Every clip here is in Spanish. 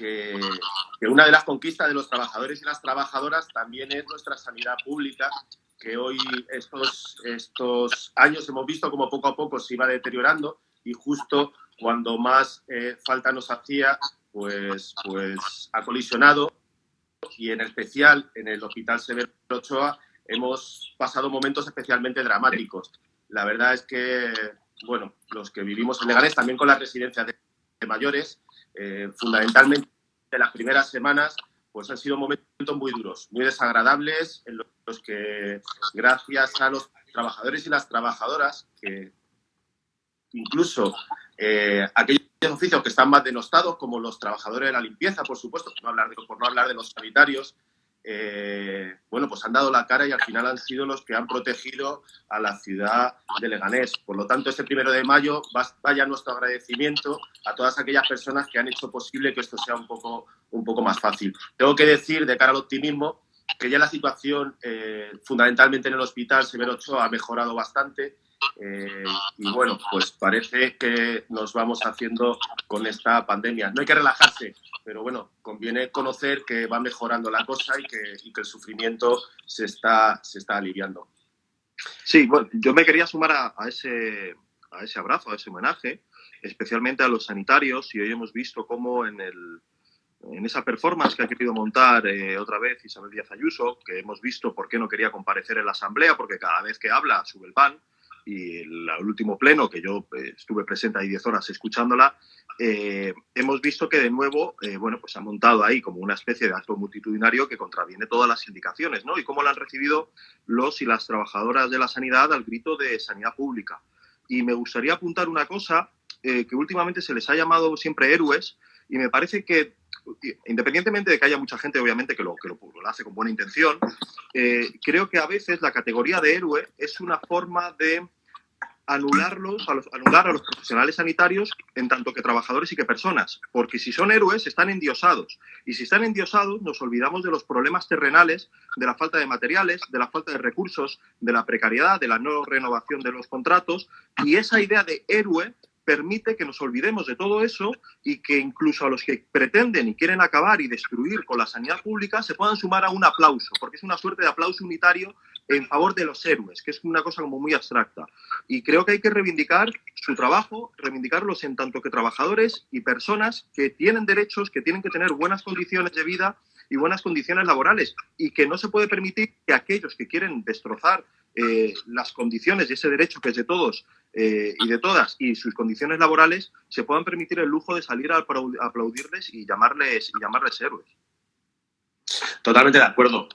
que, una de las conquistas de los trabajadores y las trabajadoras también es nuestra sanidad pública, que hoy estos, estos años hemos visto como poco a poco se iba deteriorando y justo cuando más eh, falta nos hacía, pues, pues ha colisionado y en especial en el Hospital Severo Ochoa hemos pasado momentos especialmente dramáticos. La verdad es que, bueno, los que vivimos en Leganés, también con las residencias de mayores, eh, fundamentalmente las primeras semanas, pues han sido momentos muy duros, muy desagradables, en los que gracias a los trabajadores y las trabajadoras, que incluso eh, aquellos oficios que están más denostados, como los trabajadores de la limpieza, por supuesto, por no hablar de, por no hablar de los sanitarios, eh, bueno, pues han dado la cara y al final han sido los que han protegido a la ciudad de Leganés. Por lo tanto, este primero de mayo vaya nuestro agradecimiento a todas aquellas personas que han hecho posible que esto sea un poco, un poco más fácil. Tengo que decir, de cara al optimismo, que ya la situación eh, fundamentalmente en el hospital Severo Ochoa ha mejorado bastante eh, y bueno, pues parece que nos vamos haciendo con esta pandemia. No hay que relajarse, pero bueno, conviene conocer que va mejorando la cosa y que, el sufrimiento se está, se está aliviando. Sí, bueno, yo me quería sumar a, ese, a ese abrazo, a ese homenaje, especialmente a los sanitarios, y hoy hemos visto cómo en, el, en esa performance que ha querido montar eh, otra vez Isabel Díaz Ayuso, que hemos visto por qué no quería comparecer en la Asamblea, porque cada vez que habla sube el pan, y el, último pleno, que yo eh, estuve presente ahí 10 horas escuchándola, eh, hemos visto que de nuevo, eh, bueno, pues ha montado ahí como una especie de acto multitudinario que contraviene todas las indicaciones, ¿no? Y cómo lo han recibido los y las trabajadoras de la sanidad al grito de sanidad pública. Y me gustaría apuntar una cosa que últimamente se les ha llamado siempre héroes y me parece que independientemente de que haya mucha gente, obviamente, que lo, que lo, hace con buena intención, creo que a veces la categoría de héroe es una forma de anularlos, a los, anular a los profesionales sanitarios en tanto que trabajadores y que personas, porque si son héroes están endiosados. Y si están endiosados nos olvidamos de los problemas terrenales, de la falta de materiales, de la falta de recursos, de la precariedad, de la no renovación de los contratos. Y esa idea de héroe permite que nos olvidemos de todo eso y que incluso a los que pretenden y quieren acabar y destruir con la sanidad pública se puedan sumar a un aplauso, porque es una suerte de aplauso unitario en favor de los héroes, que es una cosa como muy abstracta. Y creo que hay que reivindicar su trabajo, reivindicarlos en tanto que trabajadores y personas que tienen derechos, que tienen que tener buenas condiciones de vida y buenas condiciones laborales y que no se puede permitir que aquellos que quieren destrozar eh, las condiciones y ese derecho que es de todos eh, y de todas y sus condiciones laborales se puedan permitir el lujo de salir a aplaudirles y llamarles, y llamarles héroes. Totalmente de acuerdo.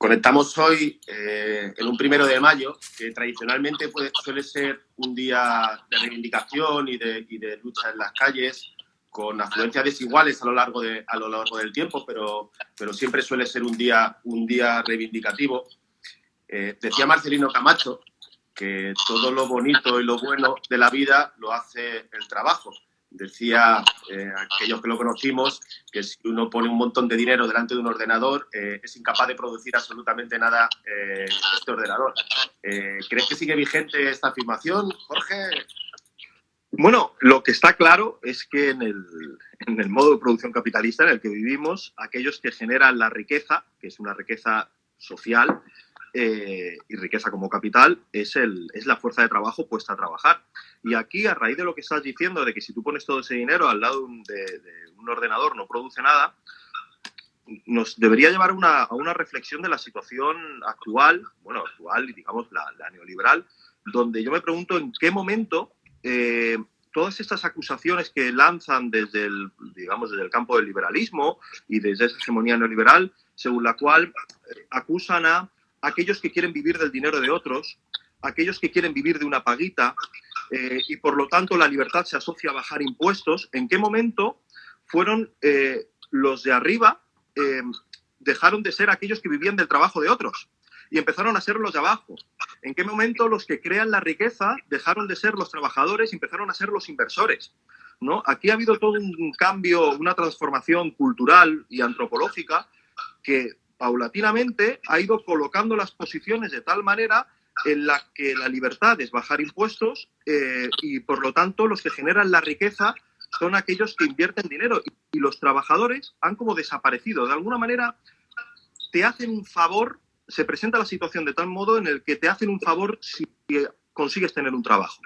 Conectamos hoy eh, en un primero de mayo, que tradicionalmente suele ser un día de reivindicación y de, lucha en las calles, con afluencias desiguales a lo largo, de, a lo largo del tiempo, pero, pero siempre suele ser un día, un día reivindicativo. Eh, decía Marcelino Camacho que todo lo bonito y lo bueno de la vida lo hace el trabajo decía eh, aquellos que lo conocimos que si uno pone un montón de dinero delante de un ordenador eh, es incapaz de producir absolutamente nada eh, este ordenador. ¿Crees que sigue vigente esta afirmación, Jorge? Bueno, lo que está claro es que en el, en el modo de producción capitalista en el que vivimos, aquellos que generan la riqueza, que es una riqueza social, y riqueza como capital es, el, es la fuerza de trabajo puesta a trabajar. Y aquí, a raíz de lo que estás diciendo, de que si tú pones todo ese dinero al lado de, un ordenador no produce nada, nos debería llevar una, a una reflexión de la situación actual, bueno, actual digamos la, neoliberal, donde yo me pregunto en qué momento eh, todas estas acusaciones que lanzan desde el, digamos, desde el campo del liberalismo y desde esa hegemonía neoliberal, según la cual eh, acusan a aquellos que quieren vivir del dinero de otros, aquellos que quieren vivir de una paguita eh, y por lo tanto la libertad se asocia a bajar impuestos, ¿en qué momento fueron eh, los de arriba, eh, dejaron de ser aquellos que vivían del trabajo de otros? y empezaron a ser los de abajo. ¿En qué momento los que crean la riqueza dejaron de ser los trabajadores y empezaron a ser los inversores? ¿no? Aquí ha habido todo un cambio, una transformación cultural y antropológica que paulatinamente ha ido colocando las posiciones de tal manera en la que la libertad es bajar impuestos eh, y por lo tanto los que generan la riqueza son aquellos que invierten dinero y, los trabajadores han como desaparecido. De alguna manera te hacen un favor, se presenta la situación de tal modo en el que te hacen un favor si consigues tener un trabajo.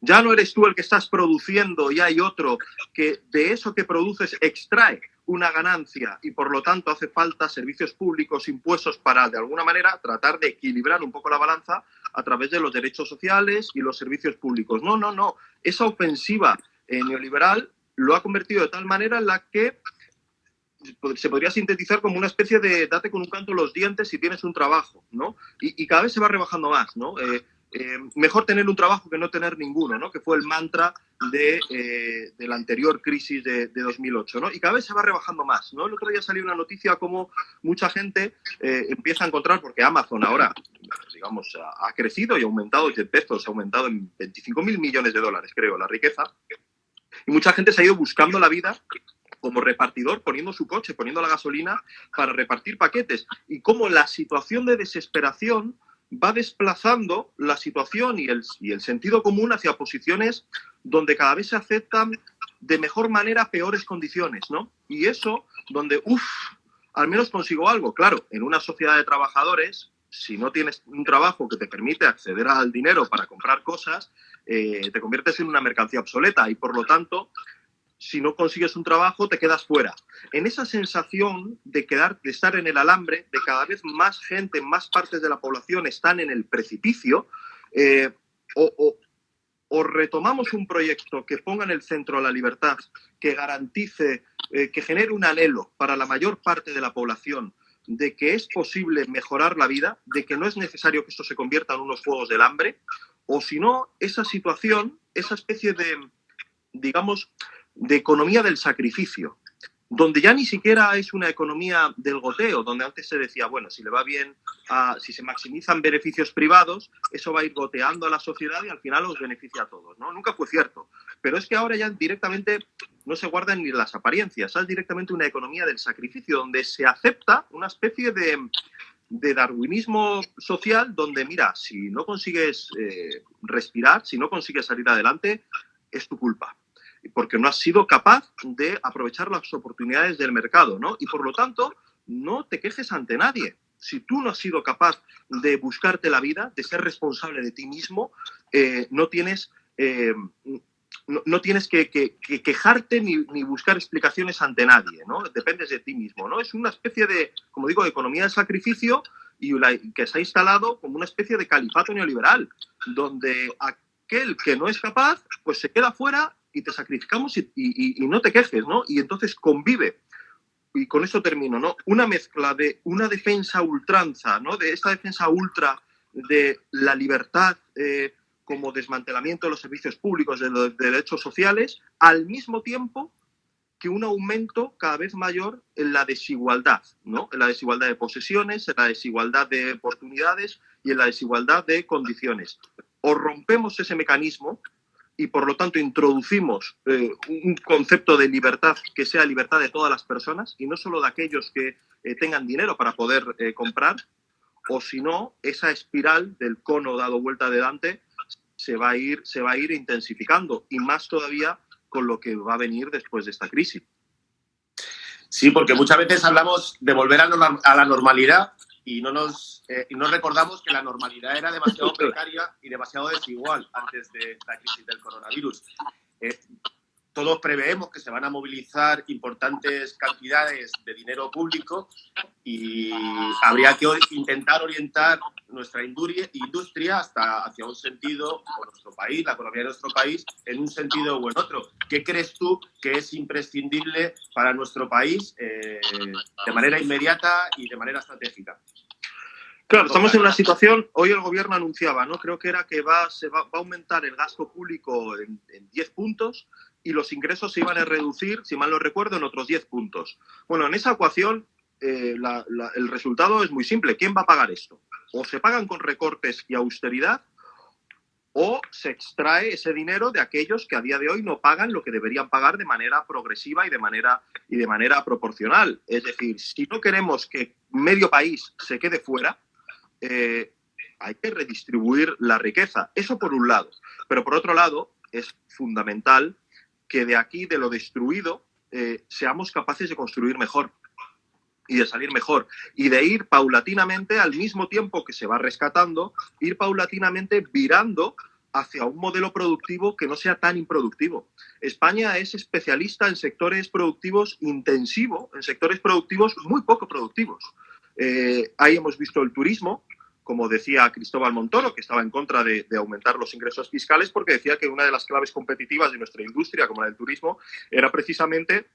Ya no eres tú el que estás produciendo y hay otro que de eso que produces extrae una ganancia y por lo tanto hace falta servicios públicos, impuestos para de alguna manera tratar de equilibrar un poco la balanza a través de los derechos sociales y los servicios públicos. No, no, no. Esa ofensiva eh, neoliberal lo ha convertido de tal manera en la que se podría sintetizar como una especie de date con un canto los dientes si tienes un trabajo, ¿no? Y, cada vez se va rebajando más, ¿no? Eh, eh, mejor tener un trabajo que no tener ninguno, ¿no? que fue el mantra de, eh, la anterior crisis de, 2008. ¿no? Y cada vez se va rebajando más. ¿no? El otro día salió una noticia como mucha gente eh, empieza a encontrar, porque Amazon ahora, digamos, ha, crecido y ha aumentado, de pesos ha aumentado en 25 mil millones de dólares, creo, la riqueza. Y mucha gente se ha ido buscando la vida como repartidor, poniendo su coche, poniendo la gasolina para repartir paquetes. Y como la situación de desesperación va desplazando la situación y el, sentido común hacia posiciones donde cada vez se aceptan de mejor manera peores condiciones, ¿no? Y eso, donde, uff, al menos consigo algo. Claro, en una sociedad de trabajadores, si no tienes un trabajo que te permite acceder al dinero para comprar cosas, eh, te conviertes en una mercancía obsoleta y por lo tanto si no consigues un trabajo, te quedas fuera. En esa sensación de, quedar, de estar en el alambre, de cada vez más gente, más partes de la población están en el precipicio, eh, o, retomamos un proyecto que ponga en el centro la libertad, que garantice, eh, que genere un anhelo para la mayor parte de la población de que es posible mejorar la vida, de que no es necesario que esto se convierta en unos juegos del hambre, o si no, esa situación, esa especie de, digamos, de economía del sacrificio, donde ya ni siquiera es una economía del goteo, donde antes se decía, bueno, si le va bien, si se maximizan beneficios privados, eso va a ir goteando a la sociedad y al final los beneficia a todos, ¿no? Nunca fue cierto. Pero es que ahora ya directamente no se guardan ni las apariencias, es directamente una economía del sacrificio, donde se acepta una especie de, darwinismo social, donde, mira, si no consigues eh, respirar, si no consigues salir adelante, es tu culpa porque no has sido capaz de aprovechar las oportunidades del mercado, ¿no? Y por lo tanto, no te quejes ante nadie. Si tú no has sido capaz de buscarte la vida, de ser responsable de ti mismo, eh, no tienes, eh, no, tienes que, quejarte ni, buscar explicaciones ante nadie, ¿no? Dependes de ti mismo, ¿no? Es una especie de, como digo, de economía de sacrificio y que se ha instalado como una especie de califato neoliberal, donde aquel que no es capaz, pues se queda fuera y te sacrificamos y, no te quejes, ¿no? Y entonces convive. Y con eso termino, ¿no? Una mezcla de una defensa ultranza, ¿no? De esta defensa ultra de la libertad eh, como desmantelamiento de los servicios públicos, de los derechos sociales, al mismo tiempo que un aumento cada vez mayor en la desigualdad, ¿no? En la desigualdad de posesiones, en la desigualdad de oportunidades y en la desigualdad de condiciones. O rompemos ese mecanismo y por lo tanto introducimos eh, un concepto de libertad que sea libertad de todas las personas y no solo de aquellos que eh, tengan dinero para poder eh, comprar, o si no, esa espiral del cono dado vuelta de Dante se va, a ir, se va a ir intensificando y más todavía con lo que va a venir después de esta crisis. Sí, porque muchas veces hablamos de volver a la normalidad y no nos eh, y no recordamos que la normalidad era demasiado precaria y demasiado desigual antes de la crisis del coronavirus. Eh, todos preveemos que se van a movilizar importantes cantidades de dinero público y habría que intentar orientar nuestra industria hasta hacia un sentido, o nuestro país, la economía de nuestro país, en un sentido o en otro. ¿Qué crees tú que es imprescindible para nuestro país eh, de manera inmediata y de manera estratégica? Claro, estamos en una situación, hoy el gobierno anunciaba, ¿no? Creo que era que va, se va, a aumentar el gasto público en, en 10 puntos y los ingresos se iban a reducir, si mal no recuerdo, en otros 10 puntos. Bueno, en esa ecuación eh, el resultado es muy simple. ¿Quién va a pagar esto? O se pagan con recortes y austeridad o se extrae ese dinero de aquellos que a día de hoy no pagan lo que deberían pagar de manera progresiva y de manera, y de manera proporcional. Es decir, si no queremos que medio país se quede fuera, eh, hay que redistribuir la riqueza. Eso por un lado. Pero por otro lado, es fundamental que de aquí, de lo destruido, eh, seamos capaces de construir mejor y de salir mejor y de ir paulatinamente al mismo tiempo que se va rescatando, ir paulatinamente virando hacia un modelo productivo que no sea tan improductivo. España es especialista en sectores productivos intensivos, en sectores productivos muy poco productivos. Eh, ahí hemos visto el turismo, como decía Cristóbal Montoro, que estaba en contra de, aumentar los ingresos fiscales porque decía que una de las claves competitivas de nuestra industria, como la del turismo, era precisamente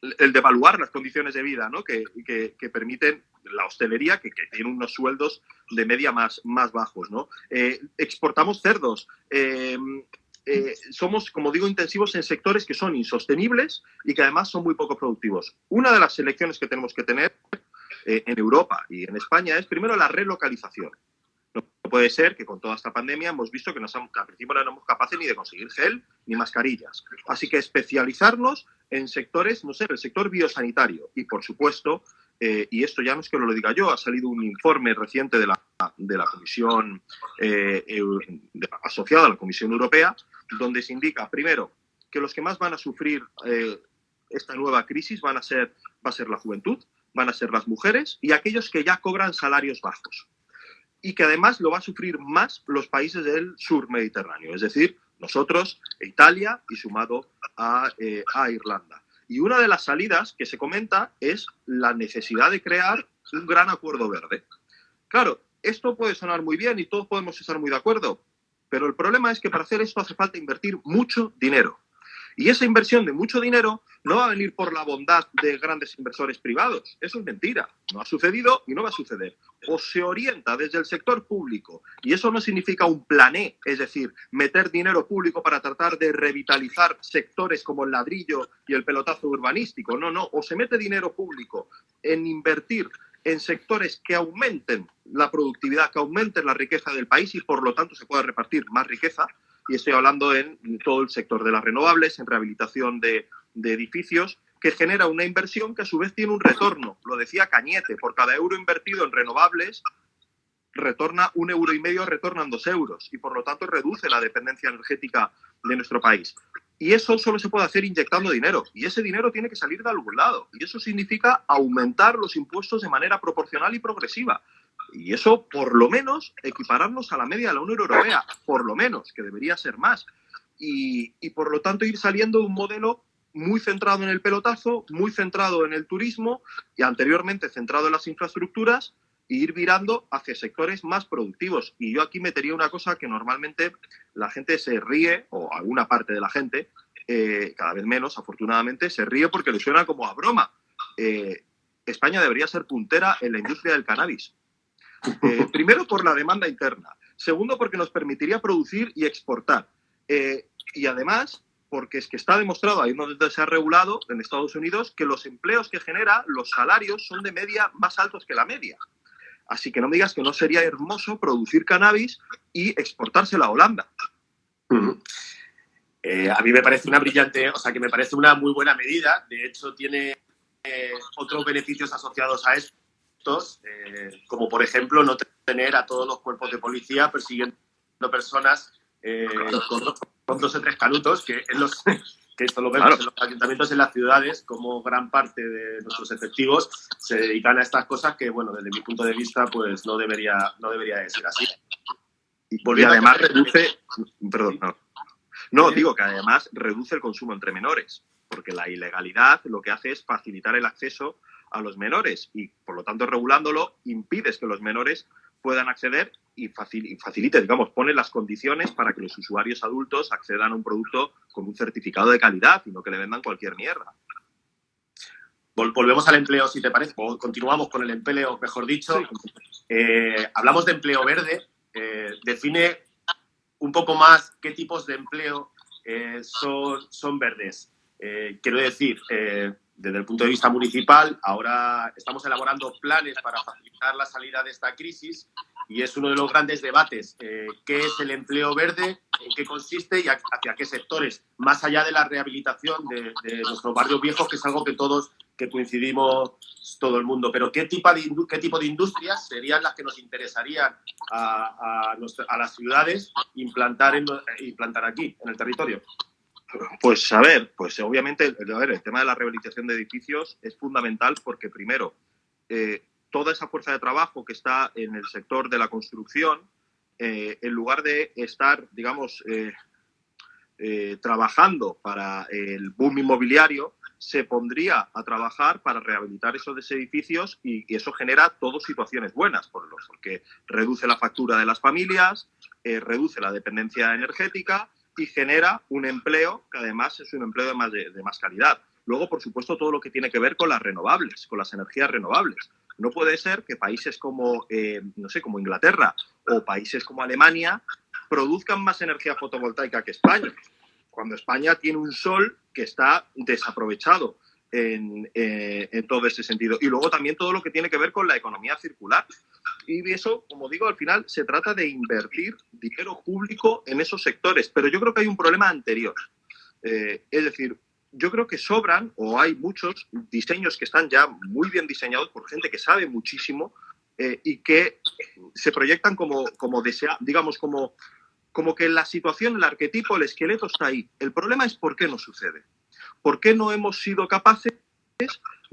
el devaluar las condiciones de vida ¿no? que, permiten la hostelería, que, tiene unos sueldos de media más, más bajos. ¿no? Eh, exportamos cerdos. Eh, eh, somos, como digo, intensivos en sectores que son insostenibles y que además son muy poco productivos. Una de las selecciones que tenemos que tener en Europa y en España es primero la relocalización. No puede ser que con toda esta pandemia hemos visto que, nos, al principio no somos capaces ni de conseguir gel ni mascarillas. Así que especializarnos en sectores, no sé, el sector biosanitario y, por supuesto, eh, y esto ya no es que lo diga yo, ha salido un informe reciente de la, de la Comisión eh, asociada a la Comisión Europea, donde se indica, primero, que los que más van a sufrir eh, esta nueva crisis van a ser, va a ser la juventud, van a ser las mujeres y aquellos que ya cobran salarios bajos y que además lo va a sufrir más los países del sur mediterráneo, es decir, nosotros, Italia y sumado eh, a, Irlanda. Y una de las salidas que se comenta es la necesidad de crear un gran acuerdo verde. Claro, esto puede sonar muy bien y todos podemos estar muy de acuerdo, pero el problema es que para hacer esto hace falta invertir mucho dinero. Y esa inversión de mucho dinero no va a venir por la bondad de grandes inversores privados. Eso es mentira. No ha sucedido y no va a suceder. O se orienta desde el sector público, y eso no significa un plané, es decir, meter dinero público para tratar de revitalizar sectores como el ladrillo y el pelotazo urbanístico. No, no. O se mete dinero público en invertir en sectores que aumenten la productividad, que aumenten la riqueza del país y por lo tanto se pueda repartir más riqueza, y estoy hablando en todo el sector de las renovables, en rehabilitación de, edificios, que genera una inversión que a su vez tiene un retorno. Lo decía Cañete, por cada euro invertido en renovables, retorna un euro y medio, retornan dos euros y por lo tanto reduce la dependencia energética de nuestro país. Y eso solo se puede hacer inyectando dinero y ese dinero tiene que salir de algún lado y eso significa aumentar los impuestos de manera proporcional y progresiva. Y eso, por lo menos, equipararnos a la media de la Unión Europea, por lo menos, que debería ser más. Y, por lo tanto, ir saliendo de un modelo muy centrado en el pelotazo, muy centrado en el turismo y anteriormente centrado en las infraestructuras e ir virando hacia sectores más productivos. Y yo aquí metería una cosa que normalmente la gente se ríe, o alguna parte de la gente, eh, cada vez menos, afortunadamente, se ríe porque le suena como a broma. Eh, España debería ser puntera en la industria del cannabis. Eh, primero por la demanda interna, segundo porque nos permitiría producir y exportar. Eh, y además porque es que está demostrado, ahí donde se ha regulado en Estados Unidos, que los empleos que genera, los salarios son de media más altos que la media. Así que no me digas que no sería hermoso producir cannabis y exportársela a Holanda. Eh, a mí me parece una brillante, o sea, que me parece una muy buena medida. De hecho, tiene otros beneficios asociados a eso eh, como por ejemplo no tener a todos los cuerpos de policía persiguiendo personas eh, con, dos o tres canutos, que, en los, que esto lo vemos en los ayuntamientos en las ciudades, como gran parte de nuestros efectivos se dedican a estas cosas que, bueno, desde mi punto de vista, pues no debería, no debería de ser así. Y, además reduce, perdón, no. No, digo que además reduce el consumo entre menores, porque la ilegalidad lo que hace es facilitar el acceso a los menores y, por lo tanto, regulándolo, impides que los menores puedan acceder y, facilite, digamos, pone las condiciones para que los usuarios adultos accedan a un producto con un certificado de calidad y no que le vendan cualquier mierda. Volvemos al empleo, si te parece, o continuamos con el empleo, mejor dicho. Eh, hablamos de empleo verde. Eh, define un poco más qué tipos de empleo eh, son, son verdes. quiero decir, desde el punto de vista municipal, ahora estamos elaborando planes para facilitar la salida de esta crisis y es uno de los grandes debates. Eh, ¿Qué es el empleo verde? ¿En qué consiste y hacia qué sectores? Más allá de la rehabilitación de, nuestros barrios viejos, que es algo que todos que coincidimos todo el mundo. Pero ¿qué tipo de, qué tipo de industrias serían las que nos interesarían a, a, las ciudades implantar, implantar aquí, en el territorio? Pues a ver, pues obviamente el tema de la rehabilitación de edificios es fundamental porque primero, eh, toda esa fuerza de trabajo que está en el sector de la construcción, eh, en lugar de estar, digamos, eh, trabajando para el boom inmobiliario, se pondría a trabajar para rehabilitar esos edificios y, eso genera todo situaciones buenas, por porque reduce la factura de las familias, reduce la dependencia energética y genera un empleo que además es un empleo de más, de, más calidad. Luego, por supuesto, todo lo que tiene que ver con las renovables, con las energías renovables. No puede ser que países como, eh, no sé, como Inglaterra o países como Alemania produzcan más energía fotovoltaica que España, cuando España tiene un sol que está desaprovechado en, eh, en, todo ese sentido. Y luego también todo lo que tiene que ver con la economía circular. Y eso, como digo, al final se trata de invertir dinero público en esos sectores. Pero yo creo que hay un problema anterior. Eh, es decir, yo creo que sobran o hay muchos diseños que están ya muy bien diseñados por gente que sabe muchísimo eh, y que se proyectan como, como desea, digamos, como, como que la situación, el arquetipo, el esqueleto está ahí. El problema es por qué no sucede. ¿Por qué no hemos sido capaces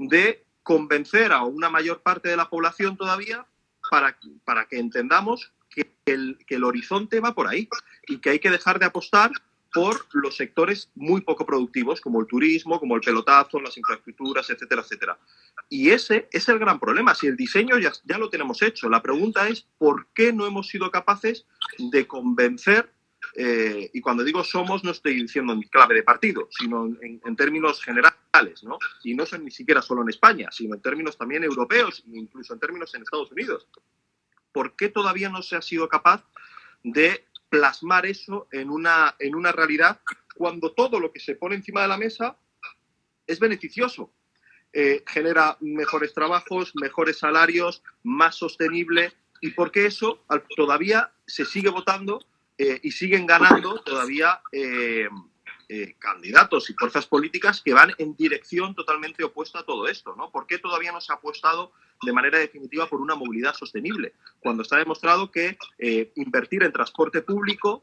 de convencer a una mayor parte de la población todavía para, para que entendamos que el, que el horizonte va por ahí y que hay que dejar de apostar por los sectores muy poco productivos, como el turismo, como el pelotazo, las infraestructuras, etcétera, etcétera. Y ese es el gran problema. Si el diseño ya, ya lo tenemos hecho, la pregunta es por qué no hemos sido capaces de convencer eh, y cuando digo somos, no estoy diciendo en clave de partido, sino en, términos generales, ¿no? Y no son ni siquiera solo en España, sino en términos también europeos, incluso en términos en Estados Unidos. ¿Por qué todavía no se ha sido capaz de plasmar eso en una, en una realidad cuando todo lo que se pone encima de la mesa es beneficioso? Eh, genera mejores trabajos, mejores salarios, más sostenible, y por qué eso todavía se sigue votando eh, y siguen ganando todavía eh, eh, candidatos y fuerzas políticas que van en dirección totalmente opuesta a todo esto. ¿no? ¿Por qué todavía no se ha apostado de manera definitiva por una movilidad sostenible? Cuando está demostrado que invertir en transporte público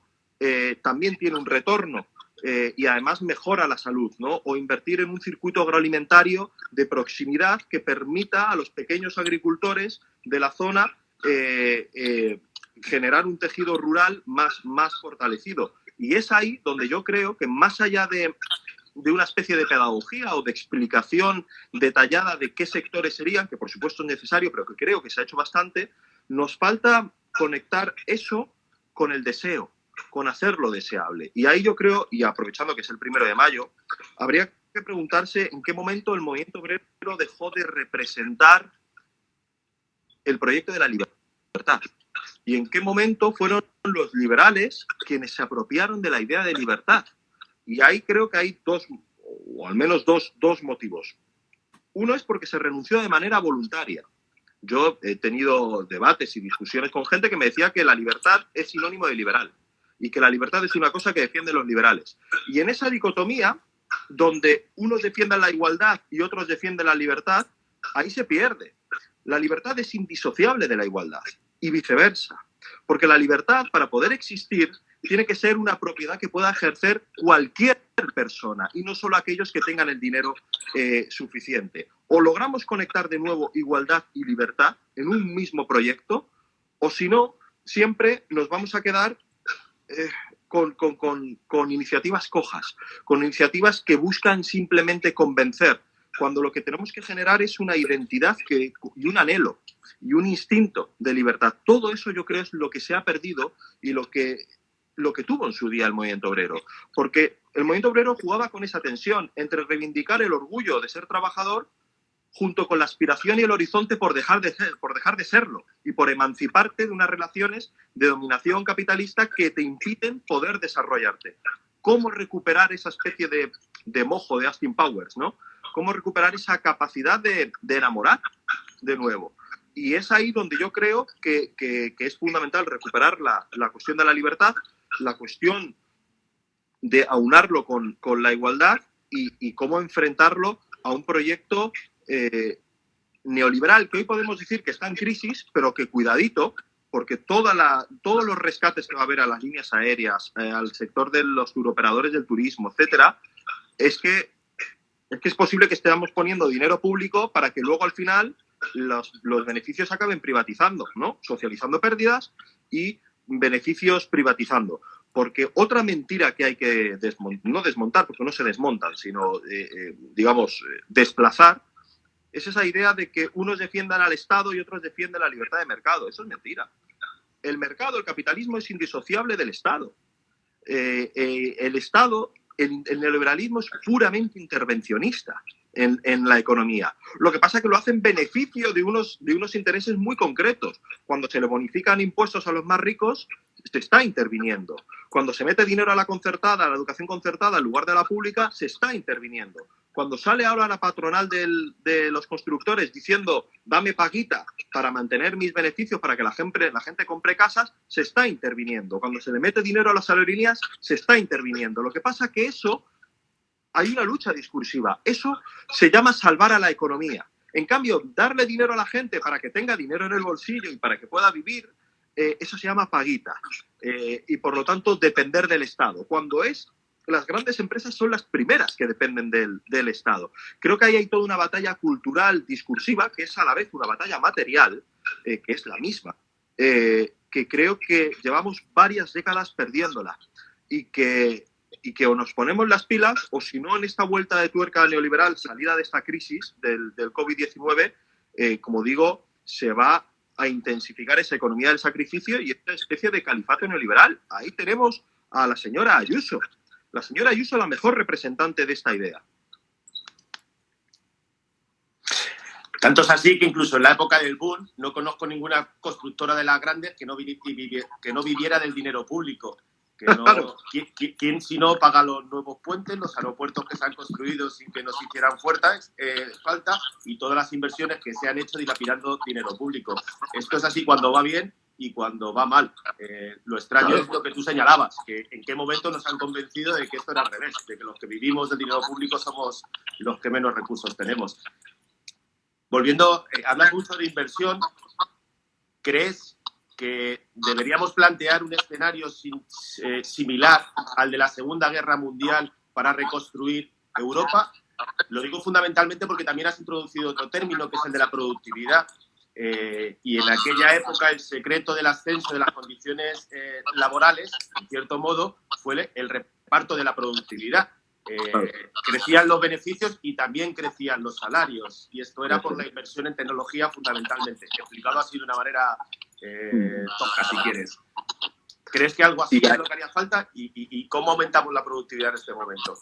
también tiene un retorno y además mejora la salud, ¿no? O invertir en un circuito agroalimentario de proximidad que permita a los pequeños agricultores de la zona generar un tejido rural más, más fortalecido. Y es ahí donde yo creo que más allá de, de una especie de pedagogía o de explicación detallada de qué sectores serían, que por supuesto es necesario, pero que creo que se ha hecho bastante, nos falta conectar eso con el deseo, con hacerlo deseable. Y ahí yo creo, y aprovechando que es el primero de mayo, habría que preguntarse en qué momento el movimiento obrero dejó de representar el proyecto de la libertad y en qué momento fueron los liberales quienes se apropiaron de la idea de libertad. Y ahí creo que hay dos, o al menos dos, dos motivos. Uno es porque se renunció de manera voluntaria. Yo he tenido debates y discusiones con gente que me decía que la libertad es sinónimo de liberal y que la libertad es una cosa que defienden los liberales. Y en esa dicotomía, donde unos defienden la igualdad y otros defienden la libertad, ahí se pierde. La libertad es indisociable de la igualdad y viceversa. Porque la libertad, para poder existir, tiene que ser una propiedad que pueda ejercer cualquier persona y no solo aquellos que tengan el dinero eh, suficiente. O logramos conectar de nuevo igualdad y libertad en un mismo proyecto, o si no, siempre nos vamos a quedar eh, con, con, iniciativas cojas, con iniciativas que buscan simplemente convencer, cuando lo que tenemos que generar es una identidad que, y un anhelo y un instinto de libertad. Todo eso yo creo es lo que se ha perdido y lo que, lo que tuvo en su día el movimiento obrero. Porque el movimiento obrero jugaba con esa tensión entre reivindicar el orgullo de ser trabajador junto con la aspiración y el horizonte por dejar de ser, por dejar de serlo y por emanciparte de unas relaciones de dominación capitalista que te impiden poder desarrollarte. ¿Cómo recuperar esa especie de, de mojo de Austin Powers, no? ¿Cómo recuperar esa capacidad de, de enamorar de nuevo? Y es ahí donde yo creo que, es fundamental recuperar la, cuestión de la libertad, la cuestión de aunarlo con, la igualdad y, cómo enfrentarlo a un proyecto eh, neoliberal que hoy podemos decir que está en crisis, pero que cuidadito, porque toda la, todos los rescates que va a haber a las líneas aéreas, eh, al sector de los turoperadores del turismo, etcétera, es que, es que es posible que estemos poniendo dinero público para que luego al final los, los beneficios acaben privatizando, ¿no? Socializando pérdidas y beneficios privatizando. Porque otra mentira que hay que desmontar, no desmontar, porque no se desmontan, sino, eh, eh, digamos, desplazar, es esa idea de que unos defiendan al Estado y otros defienden la libertad de mercado. Eso es mentira. El mercado, el capitalismo es indisociable del Estado. Eh, eh, el Estado, el, neoliberalismo es puramente intervencionista en, la economía. Lo que pasa es que lo hace en beneficio de unos, de unos intereses muy concretos. Cuando se le bonifican impuestos a los más ricos, se está interviniendo. Cuando se mete dinero a la concertada, a la educación concertada, en lugar de la pública, se está interviniendo. Cuando sale ahora la patronal de los constructores diciendo dame paguita para mantener mis beneficios para que la gente, la gente compre casas, se está interviniendo. Cuando se le mete dinero a las aerolíneas, se está interviniendo. Lo que pasa es que eso, hay una lucha discursiva. Eso se llama salvar a la economía. En cambio, darle dinero a la gente para que tenga dinero en el bolsillo y para que pueda vivir, eh, eso se llama paguita. Eh, y por lo tanto, depender del Estado. Cuando es las grandes empresas son las primeras que dependen del, Estado. Creo que ahí hay toda una batalla cultural, discursiva, que es a la vez una batalla material, eh, que es la misma, que creo que llevamos varias décadas perdiéndola y que, y que o nos ponemos las pilas o si no en esta vuelta de tuerca neoliberal, salida de esta crisis del, del COVID-19, eh, como digo, se va a intensificar esa economía del sacrificio y esta especie de califato neoliberal. Ahí tenemos a la señora Ayuso, la señora Ayuso la mejor representante de esta idea. Tanto es así que incluso en la época del boom no conozco ninguna constructora de las grandes que no viviera del dinero público. ¿Quién, si no paga los nuevos puentes, los aeropuertos que se han construido sin que nos hicieran fuertes, eh, falta y todas las inversiones que se han hecho dilapidando dinero público? Esto es así cuando va bien y cuando va mal. Eh, lo extraño es lo que tú señalabas, que en qué momento nos han convencido de que esto era al revés, de que los que vivimos del dinero público somos los que menos recursos tenemos. Volviendo, eh, hablas mucho de inversión. ¿Crees que deberíamos plantear un escenario eh, similar al de la Segunda Guerra Mundial para reconstruir Europa? Lo digo fundamentalmente porque también has introducido otro término, que es el de la productividad. Eh, y en aquella época el secreto del ascenso de las condiciones eh, laborales, en cierto modo, fue el reparto de la productividad. Eh, crecían los beneficios y también crecían los salarios. Y esto era por la inversión en tecnología fundamentalmente. Explicado así de una manera eh, tosca, si quieres. ¿Crees que algo así es lo que haría falta? ¿Y, y cómo aumentamos la productividad en este momento?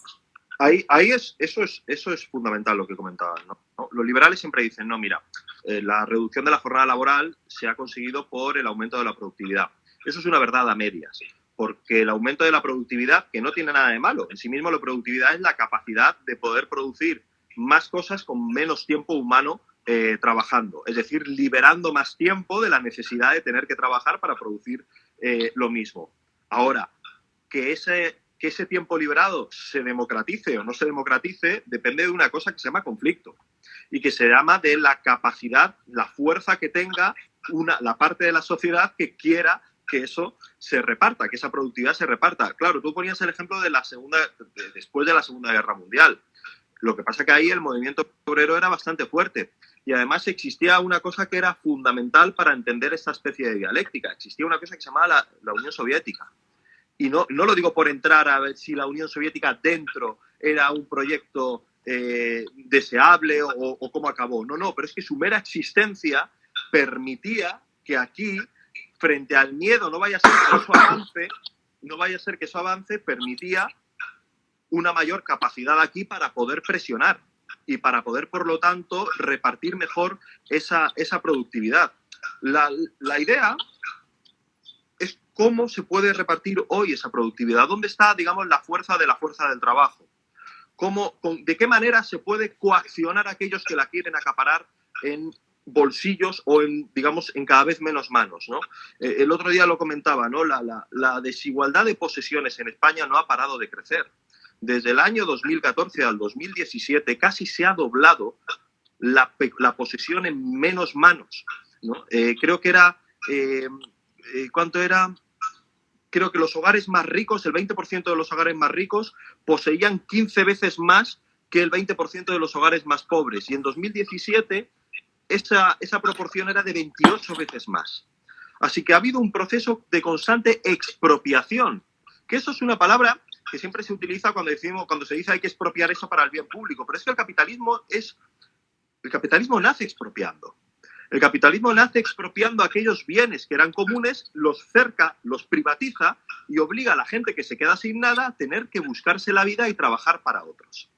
Ahí, ahí es, eso, es, eso es fundamental lo que comentaban. ¿no? Los liberales siempre dicen, no, mira, eh, la reducción de la jornada laboral se ha conseguido por el aumento de la productividad. Eso es una verdad a medias, porque el aumento de la productividad, que no tiene nada de malo, en sí mismo la productividad es la capacidad de poder producir más cosas con menos tiempo humano eh, trabajando, es decir, liberando más tiempo de la necesidad de tener que trabajar para producir eh, lo mismo. Ahora, que ese que ese tiempo liberado se democratice o no se democratice depende de una cosa que se llama conflicto y que se llama de la capacidad, la fuerza que tenga una, la parte de la sociedad que quiera que eso se reparta, que esa productividad se reparta. Claro, tú ponías el ejemplo de la segunda, después de la Segunda Guerra Mundial. Lo que pasa que ahí el movimiento obrero era bastante fuerte y además existía una cosa que era fundamental para entender esta especie de dialéctica. Existía una cosa que se llamaba la Unión Soviética y no, no lo digo por entrar a ver si la Unión Soviética dentro era un proyecto eh, deseable o, cómo acabó. No, no, pero es que su mera existencia permitía que aquí, frente al miedo, no vaya a ser que eso avance, no vaya a ser que eso avance, permitía una mayor capacidad aquí para poder presionar y para poder, por lo tanto, repartir mejor esa, esa productividad. La, la idea ¿Cómo se puede repartir hoy esa productividad? ¿Dónde está, digamos, la fuerza de la fuerza del trabajo? ¿Cómo, ¿De qué manera se puede coaccionar a aquellos que la quieren acaparar en bolsillos o en, digamos, en cada vez menos manos, ¿no? Eh, el otro día lo comentaba, ¿no? La, la, desigualdad de posesiones en España no ha parado de crecer. Desde el año 2014 al 2017 casi se ha doblado la, la posesión en menos manos, ¿no? Eh, creo que era... Eh, eh, ¿cuánto era? Creo que los hogares más ricos, el 20% de los hogares más ricos, poseían 15 veces más que el 20% de los hogares más pobres. Y en 2017 esa, esa proporción era de 28 veces más. Así que ha habido un proceso de constante expropiación, que eso es una palabra que siempre se utiliza cuando decimos, cuando se dice hay que expropiar eso para el bien público, pero es que el capitalismo es, el capitalismo nace expropiando. El capitalismo nace expropiando aquellos bienes que eran comunes, los cerca, los privatiza y obliga a la gente que se queda sin nada a tener que buscarse la vida y trabajar para otros.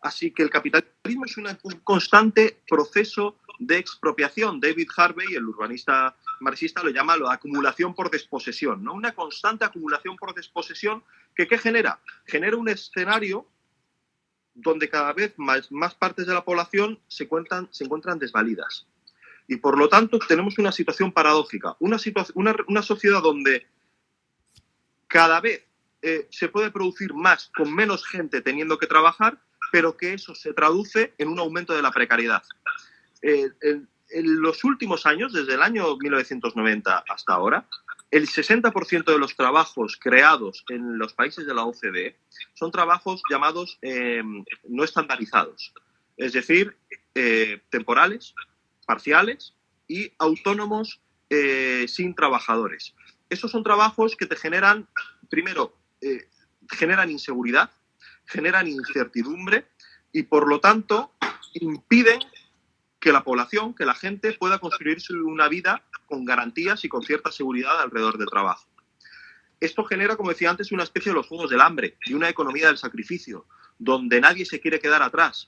Así que el capitalismo es un constante proceso de expropiación. David Harvey, el urbanista marxista, lo llama la acumulación por desposesión, ¿no? Una constante acumulación por desposesión que ¿qué genera? Genera un escenario donde cada vez más, más partes de la población se, se encuentran desvalidas. Y por lo tanto tenemos una situación paradójica, una, una, una sociedad donde cada vez eh, se puede producir más con menos gente teniendo que trabajar, pero que eso se traduce en un aumento de la precariedad. Eh, en, los últimos años, desde el año 1990 hasta ahora, el 60% de los trabajos creados en los países de la OCDE son trabajos llamados eh, no estandarizados, es decir, eh, temporales, parciales y autónomos sin trabajadores. Esos son trabajos que te generan, primero, generan inseguridad, generan incertidumbre y por lo tanto impiden que la población, que la gente pueda construirse una vida con garantías y con cierta seguridad alrededor del trabajo. Esto genera, como decía antes, una especie de los juegos del hambre y una economía del sacrificio, donde nadie se quiere quedar atrás.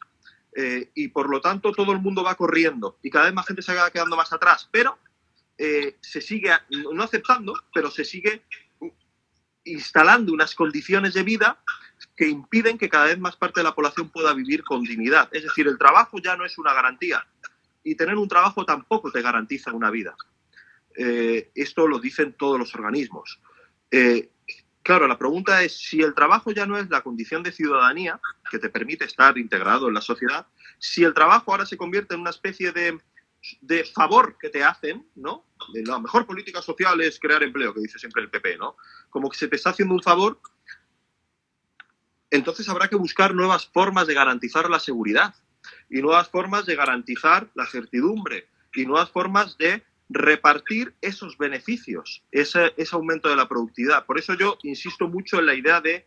Eh, y por lo tanto todo el mundo va corriendo y cada vez más gente se va quedando más atrás, pero eh, se sigue, no aceptando, pero se sigue instalando unas condiciones de vida que impiden que cada vez más parte de la población pueda vivir con dignidad. Es decir, el trabajo ya no es una garantía y tener un trabajo tampoco te garantiza una vida. Eh, esto lo dicen todos los organismos. Eh, claro, la pregunta es si el trabajo ya no es la condición de ciudadanía que te permite estar integrado en la sociedad, si el trabajo ahora se convierte en una especie de, favor que te hacen, ¿no? La mejor política social es crear empleo, que dice siempre el PP, ¿no? Como que se te está haciendo un favor entonces habrá que buscar nuevas formas de garantizar la seguridad y nuevas formas de garantizar la certidumbre y nuevas formas de repartir esos beneficios, ese, aumento de la productividad. Por eso yo insisto mucho en la idea de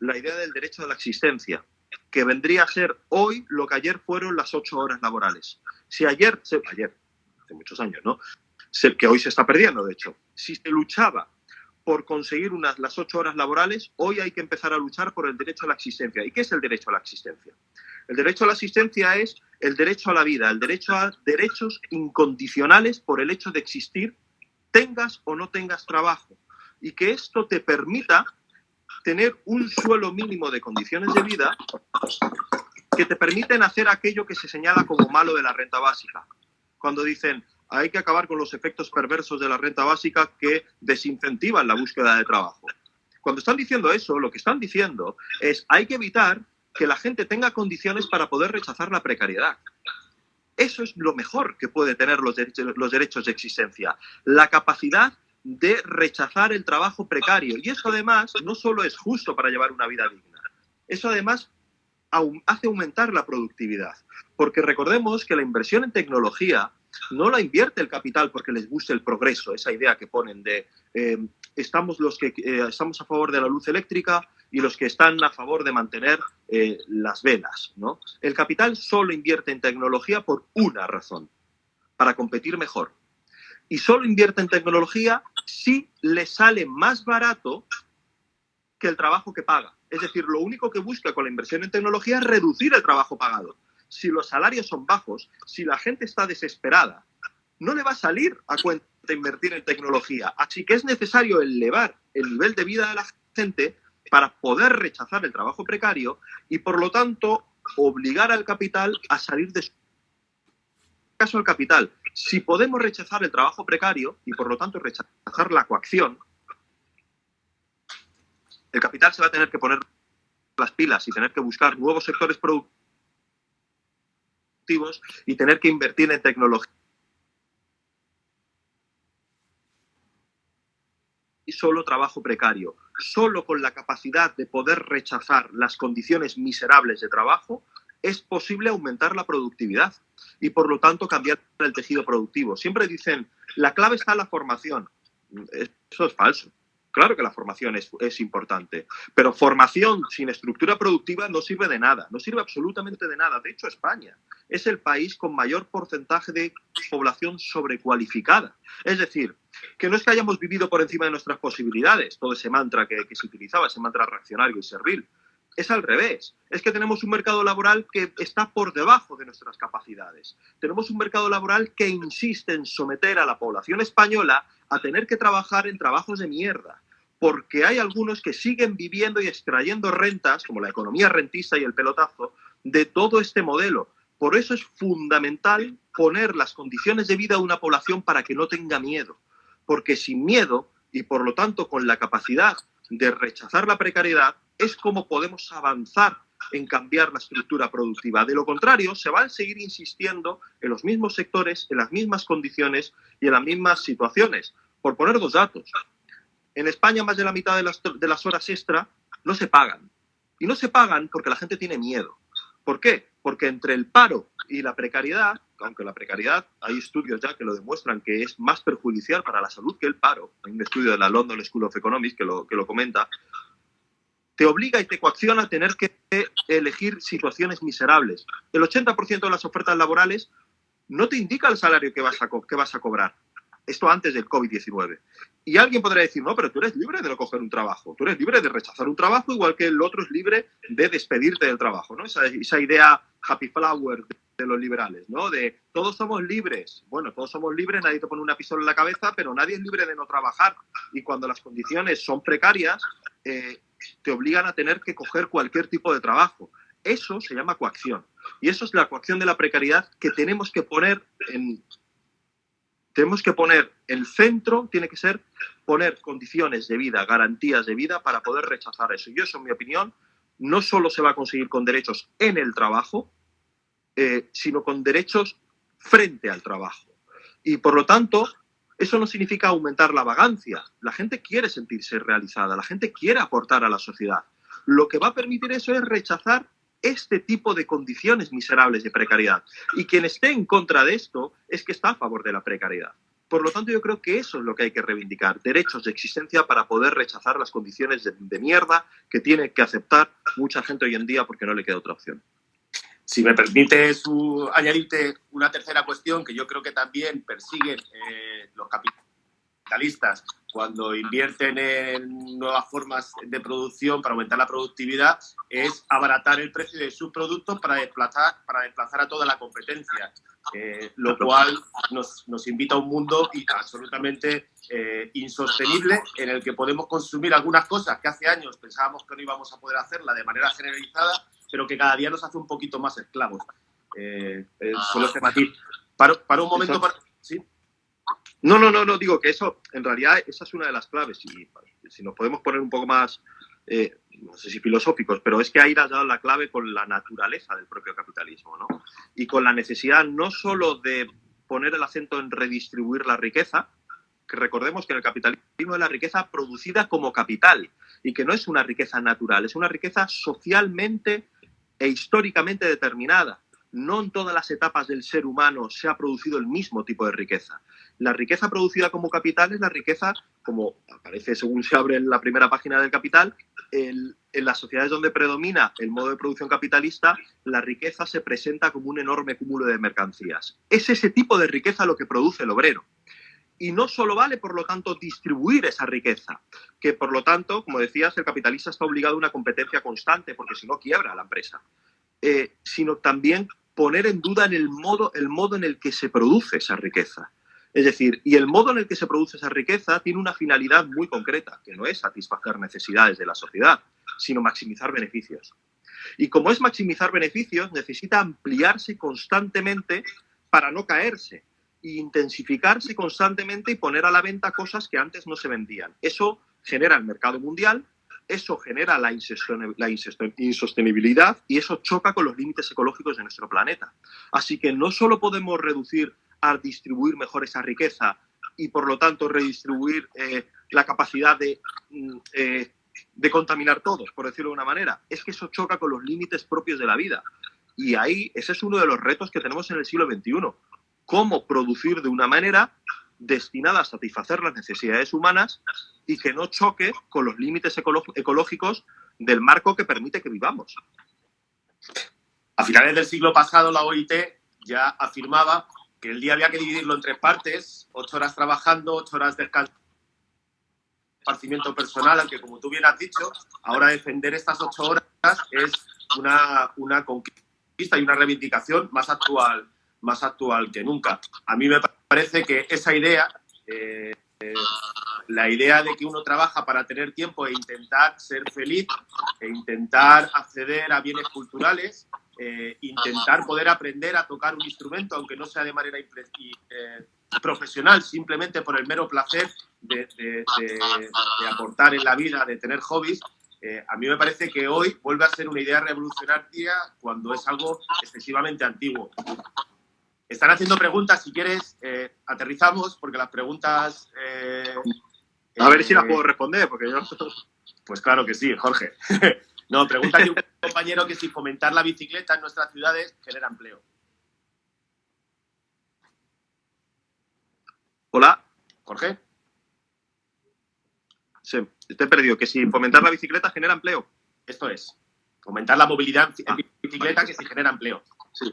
la idea del derecho a la existencia, que vendría a ser hoy lo que ayer fueron las ocho horas laborales. Si ayer, ayer, hace muchos años, ¿no? que hoy se está perdiendo, de hecho, si se luchaba por conseguir unas, las ocho horas laborales, hoy hay que empezar a luchar por el derecho a la existencia. ¿Y qué es el derecho a la existencia? El derecho a la existencia es el derecho a la vida, el derecho a derechos incondicionales por el hecho de existir, tengas o no tengas trabajo. Y que esto te permita tener un suelo mínimo de condiciones de vida que te permiten hacer aquello que se señala como malo de la renta básica. Cuando dicen, hay que acabar con los efectos perversos de la renta básica que desincentivan la búsqueda de trabajo. Cuando están diciendo eso, lo que están diciendo es hay que evitar que la gente tenga condiciones para poder rechazar la precariedad. Eso es lo mejor que puede tener los derechos, los derechos de existencia, la capacidad de rechazar el trabajo precario. Y eso además no solo es justo para llevar una vida digna, eso además hace aumentar la productividad. Porque recordemos que la inversión en tecnología no la invierte el capital porque les guste el progreso, esa idea que ponen de eh, estamos los que eh, estamos a favor de la luz eléctrica y los que están a favor de mantener eh, las velas. ¿no? El capital solo invierte en tecnología por una razón, para competir mejor. Y solo invierte en tecnología si le sale más barato que el trabajo que paga. Es decir, lo único que busca con la inversión en tecnología es reducir el trabajo pagado si los salarios son bajos, si la gente está desesperada, no le va a salir a cuenta invertir en tecnología. Así que es necesario elevar el nivel de vida de la gente para poder rechazar el trabajo precario y, por lo tanto, obligar al capital a salir de su caso al capital. Si podemos rechazar el trabajo precario y, por lo tanto, rechazar la coacción, el capital se va a tener que poner las pilas y tener que buscar nuevos sectores productivos y tener que invertir en tecnología solo trabajo precario. Solo con la capacidad de poder rechazar las condiciones miserables de trabajo es posible aumentar la productividad y por lo tanto cambiar el tejido productivo. Siempre dicen, la clave está en la formación. Eso es falso. Claro que la formación es, importante, pero formación sin estructura productiva no sirve de nada, no sirve absolutamente de nada. De hecho, España es el país con mayor porcentaje de población sobrecualificada. Es decir, que no es que hayamos vivido por encima de nuestras posibilidades, todo ese mantra que se utilizaba, ese mantra reaccionario y servil. Es al revés. Es que tenemos un mercado laboral que está por debajo de nuestras capacidades. Tenemos un mercado laboral que insiste en someter a la población española a tener que trabajar en trabajos de mierda, porque hay algunos que siguen viviendo y extrayendo rentas, como la economía rentista y el pelotazo, de todo este modelo. Por eso es fundamental poner las condiciones de vida de una población para que no tenga miedo, porque sin miedo y por lo tanto con la capacidad de rechazar la precariedad es como podemos avanzar en cambiar la estructura productiva. De lo contrario, se va a seguir insistiendo en los mismos sectores, en las mismas condiciones y en las mismas situaciones. Por poner dos datos, en España más de la mitad de las, de las horas extra no se pagan. Y no se pagan porque la gente tiene miedo. ¿Por qué? Porque entre el paro y la precariedad, aunque la precariedad hay estudios ya que lo demuestran que es más perjudicial para la salud que el paro, hay un estudio de la London School of Economics que lo, que lo comenta, te obliga y te coacciona a tener que elegir situaciones miserables. El 80% de las ofertas laborales no te indica el salario que vas a, que vas a cobrar. Esto antes del COVID-19. Y alguien podrá decir, no, pero tú eres libre de no coger un trabajo, tú eres libre de rechazar un trabajo, igual que el otro es libre de despedirte del trabajo, ¿no? Esa, esa idea happy flower de los liberales, ¿no? De todos somos libres. Bueno, todos somos libres, nadie te pone una pistola en la cabeza, pero nadie es libre de no trabajar. Y cuando las condiciones son precarias, eh, te obligan a tener que coger cualquier tipo de trabajo. Eso se llama coacción. Y eso es la coacción de la precariedad que tenemos que poner en... Tenemos que poner el centro, tiene que ser poner condiciones de vida, garantías de vida para poder rechazar eso. Y eso, en mi opinión, no solo se va a conseguir con derechos en el trabajo, eh, sino con derechos frente al trabajo. Y por lo tanto, eso no significa aumentar la vagancia. La gente quiere sentirse realizada, la gente quiere aportar a la sociedad. Lo que va a permitir eso es rechazar este tipo de condiciones miserables de precariedad. Y quien esté en contra de esto es que está a favor de la precariedad. Por lo tanto, yo creo que eso es lo que hay que reivindicar, derechos de existencia para poder rechazar las condiciones de, mierda que tiene que aceptar mucha gente hoy en día porque no le queda otra opción. Si me permite su, añadirte una tercera cuestión que yo creo que también persiguen eh, los capitalistas cuando invierten en nuevas formas de producción para aumentar la productividad es abaratar el precio de sus productos para desplazar, para desplazar a toda la competencia, eh, lo cual nos, nos, invita a un mundo absolutamente eh, insostenible en el que podemos consumir algunas cosas que hace años pensábamos que no íbamos a poder hacerla de manera generalizada pero que cada día nos hace un poquito más esclavos. Eh, solo este matiz. Para, para un momento, para... ¿sí? No, no, no, no, digo que eso, en realidad, esa es una de las claves. Y si nos podemos poner un poco más, eh, no sé si filosóficos, pero es que ahí has dado la clave con la naturaleza del propio capitalismo, ¿no? Y con la necesidad no solo de poner el acento en redistribuir la riqueza, que recordemos que el capitalismo es la riqueza producida como capital y que no es una riqueza natural, es una riqueza socialmente e históricamente determinada. No en todas las etapas del ser humano se ha producido el mismo tipo de riqueza. La riqueza producida como capital es la riqueza, como aparece según se abre en la primera página del Capital, en las sociedades donde predomina el modo de producción capitalista, la riqueza se presenta como un enorme cúmulo de mercancías. Es ese tipo de riqueza lo que produce el obrero y no solo vale, por lo tanto, distribuir esa riqueza, que por lo tanto, como decías, el capitalista está obligado a una competencia constante, porque si no quiebra la empresa, eh, sino también poner en duda en el modo, el modo en el que se produce esa riqueza. Es decir, y el modo en el que se produce esa riqueza tiene una finalidad muy concreta, que no es satisfacer necesidades de la sociedad, sino maximizar beneficios. Y como es maximizar beneficios, necesita ampliarse constantemente para no caerse, intensificarse constantemente y poner a la venta cosas que antes no se vendían. Eso genera el mercado mundial, eso genera la, insostenibilidad y eso choca con los límites ecológicos de nuestro planeta. Así que no solo podemos reducir a distribuir mejor esa riqueza y por lo tanto redistribuir eh, la capacidad de, mm, eh, de contaminar todos, por decirlo de una manera. Es que eso choca con los límites propios de la vida. Y ahí ese es uno de los retos que tenemos en el siglo XXI. Cómo producir de una manera destinada a satisfacer las necesidades humanas y que no choque con los límites ecológicos del marco que permite que vivamos. A finales del siglo pasado, la OIT ya afirmaba que el día había que dividirlo en tres partes, ocho horas trabajando, ocho horas de descanso, esparcimiento personal, aunque como tú bien has dicho, ahora defender estas ocho horas es una, una conquista y una reivindicación más actual, más actual que nunca. A mí me parece que esa idea, eh, eh, la idea de que uno trabaja para tener tiempo e intentar ser feliz, e intentar acceder a bienes culturales, eh, intentar poder aprender a tocar un instrumento, aunque no sea de manera profesional, simplemente por el mero placer de, aportar en la vida, de tener hobbies, a mí me parece que hoy vuelve a ser una idea revolucionaria cuando es algo excesivamente antiguo. Están haciendo preguntas, si quieres, eh, aterrizamos, porque las preguntas... Eh, a ver si las eh, puedo responder, porque yo... Pues claro que sí, Jorge. no, pregunta un compañero que si fomentar la bicicleta en nuestras ciudades genera empleo. Hola. Jorge. Sí, te he perdido. Que si fomentar la bicicleta genera empleo. Esto es. Fomentar la movilidad en bicicleta que si genera empleo. Sí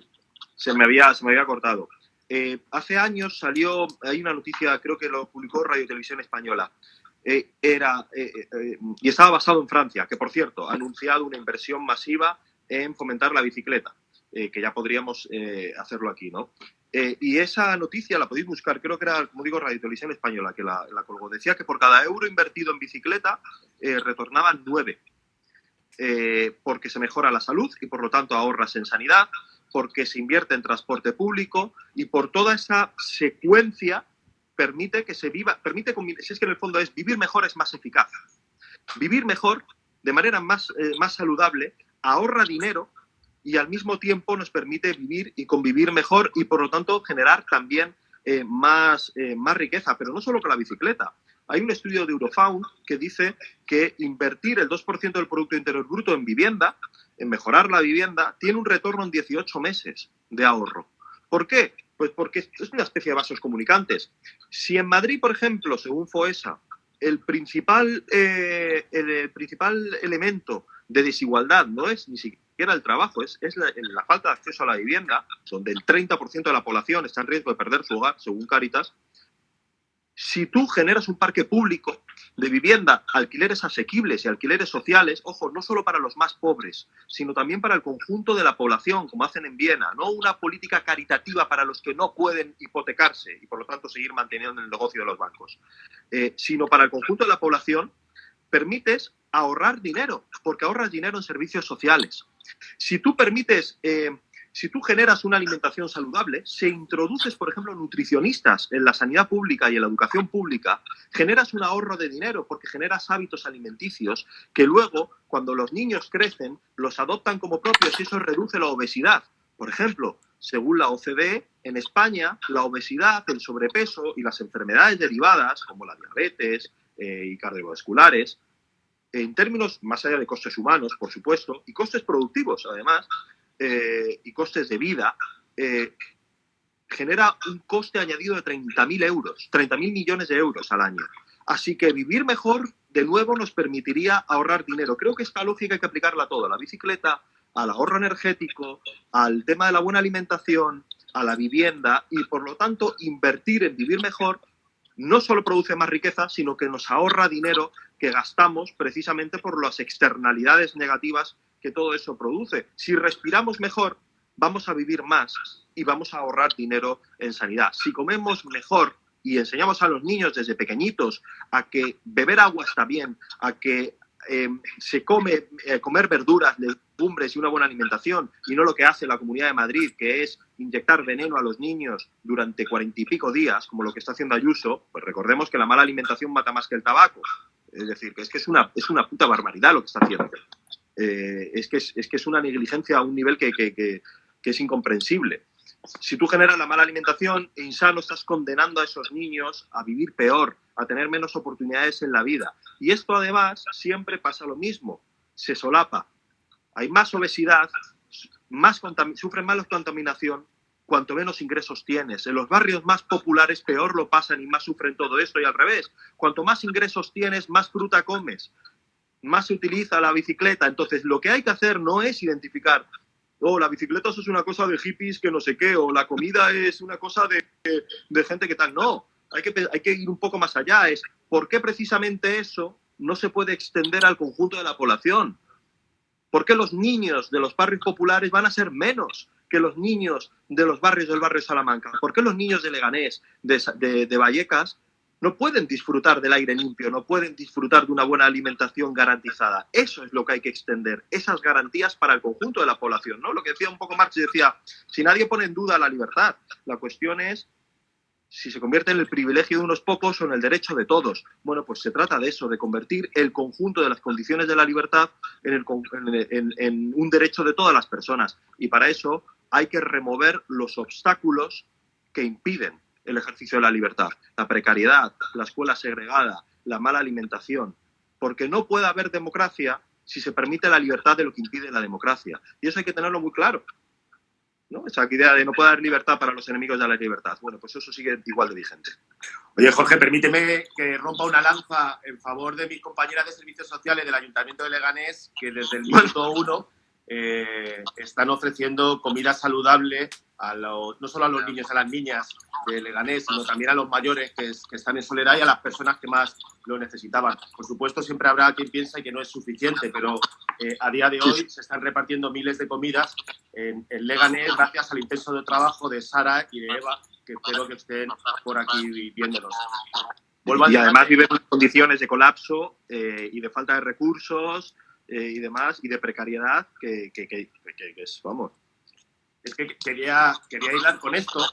se me había, se me había cortado. Eh, hace años salió, hay una noticia, creo que lo publicó Radio Televisión Española, eh, era, eh, y estaba basado en Francia, que por cierto ha anunciado una inversión masiva en fomentar la bicicleta, que ya podríamos hacerlo aquí, ¿no? y esa noticia la podéis buscar, creo que era, como digo, Radio Televisión Española, que la, la colgó. Decía que por cada euro invertido en bicicleta retornaban nueve, porque se mejora la salud y por lo tanto ahorras en sanidad, porque se invierte en transporte público y por toda esa secuencia permite que se viva, permite, si es que en el fondo es vivir mejor es más eficaz. Vivir mejor de manera más, eh, más saludable ahorra dinero y al mismo tiempo nos permite vivir y convivir mejor y por lo tanto generar también eh, más, eh, más riqueza, pero no solo con la bicicleta. Hay un estudio de Eurofound que dice que invertir el 2% del Producto Interior Bruto en vivienda en mejorar la vivienda, tiene un retorno en 18 meses de ahorro. ¿Por qué? Pues porque es una especie de vasos comunicantes. Si en Madrid, por ejemplo, según FOESA, el principal, eh, el principal elemento de desigualdad no es ni siquiera el trabajo, es, es la, la, falta de acceso a la vivienda, donde el 30% de la población está en riesgo de perder su hogar, según Caritas, si tú generas un parque público de vivienda, alquileres asequibles y alquileres sociales, ojo, no solo para los más pobres, sino también para el conjunto de la población, como hacen en Viena, no una política caritativa para los que no pueden hipotecarse y por lo tanto seguir manteniendo el negocio de los bancos, eh, sino para el conjunto de la población, permites ahorrar dinero, porque ahorras dinero en servicios sociales. Si tú permites eh, si tú generas una alimentación saludable, se introduces, por ejemplo, nutricionistas en la sanidad pública y en la educación pública, generas un ahorro de dinero porque generas hábitos alimenticios que luego, cuando los niños crecen, los adoptan como propios y eso reduce la obesidad. Por ejemplo, según la OCDE, en España la obesidad, el sobrepeso y las enfermedades derivadas, como la diabetes eh, y cardiovasculares, en términos más allá de costes humanos, por supuesto, y costes productivos, además, eh, y costes de vida, eh, genera un coste añadido de 30.000 euros, 30.000 millones de euros al año. Así que vivir mejor, de nuevo, nos permitiría ahorrar dinero. Creo que esta lógica hay que aplicarla a todo, a la bicicleta, al ahorro energético, al tema de la buena alimentación, a la vivienda y, por lo tanto, invertir en vivir mejor no solo produce más riqueza, sino que nos ahorra dinero que gastamos precisamente por las externalidades negativas que todo eso produce. Si respiramos mejor, vamos a vivir más y vamos a ahorrar dinero en sanidad. Si comemos mejor y enseñamos a los niños desde pequeñitos a que beber agua está bien, a que em, se come eh, comer verduras, legumbres y una buena alimentación, y no lo que hace la Comunidad de Madrid, que es inyectar veneno a los niños durante cuarenta y pico días, como lo que está haciendo Ayuso, pues recordemos que la mala alimentación mata más que el tabaco. Es decir, que es que es una, es una puta barbaridad lo que está haciendo. Eh, es, que es, que es una negligencia a un nivel que, es incomprensible. Si tú generas la mala alimentación e insano, estás condenando a esos niños a vivir peor, a tener menos oportunidades en la vida. Y esto además siempre pasa lo mismo, se solapa. Hay más obesidad, más sufren más contaminación, cuanto menos ingresos tienes. En los barrios más populares peor lo pasan y más sufren todo esto y al revés. Cuanto más ingresos tienes, más fruta comes, más se utiliza la bicicleta. Entonces, lo que hay que hacer no es identificar, oh, la bicicleta es una cosa de hippies que no sé qué, o la comida es una cosa de, de gente que tal. No, hay que, hay que ir un poco más allá. Es por qué precisamente eso no se puede extender al conjunto de la población. ¿Por qué los niños de los barrios populares van a ser menos que los niños de los barrios del barrio Salamanca? ¿Por qué los niños de Leganés, de, de, Vallecas, no pueden disfrutar del aire limpio, no pueden disfrutar de una buena alimentación garantizada? Eso es lo que hay que extender, esas garantías para el conjunto de la población. ¿no? Lo que decía un poco Marx, decía, si nadie pone en duda la libertad, la cuestión es si se convierte en el privilegio de unos pocos o en el derecho de todos. Bueno, pues se trata de eso, de convertir el conjunto de las condiciones de la libertad en, en, un derecho de todas las personas. Y para eso hay que remover los obstáculos que impiden el ejercicio de la libertad. La precariedad, la escuela segregada, la mala alimentación. Porque no puede haber democracia si se permite la libertad de lo que impide la democracia. Y eso hay que tenerlo muy claro. ¿no? Esa idea de no puede haber libertad para los enemigos de la libertad. Bueno, pues eso sigue igual de vigente. Oye, Jorge, permíteme que rompa una lanza en favor de mis compañeras de servicios sociales del Ayuntamiento de Leganés, que desde el minuto uno eh, están ofreciendo comida saludable a los, no solo a los niños, a las niñas de Leganés, sino también a los mayores que, están en soledad y a las personas que más lo necesitaban. Por supuesto, siempre habrá quien piensa que no es suficiente, pero eh, a día de hoy se están repartiendo miles de comidas en, Leganés gracias al intenso de trabajo de Sara y de Eva, que espero que estén por aquí viéndonos. y además viven en condiciones de colapso eh, y de falta de recursos, eh, y demás, y de precariedad, que, que, que, que, es, vamos. Es que quería, quería hilar con esto,